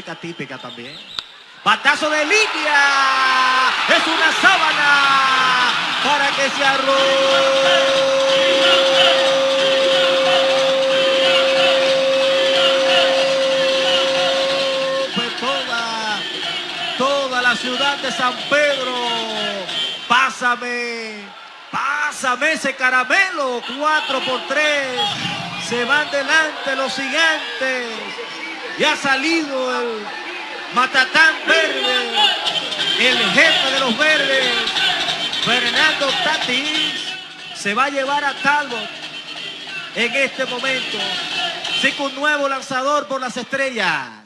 música típica también. Batazo de línea. Es una sábana para que se la ciudad de San Pedro. Pásame, pásame ese caramelo. 4 por 3. Se van delante los gigantes. Y ha salido el Matatán Verde, el jefe de los verdes, Fernando Tatis, se va a llevar a Talbot en este momento. Sí, un nuevo lanzador por las estrellas.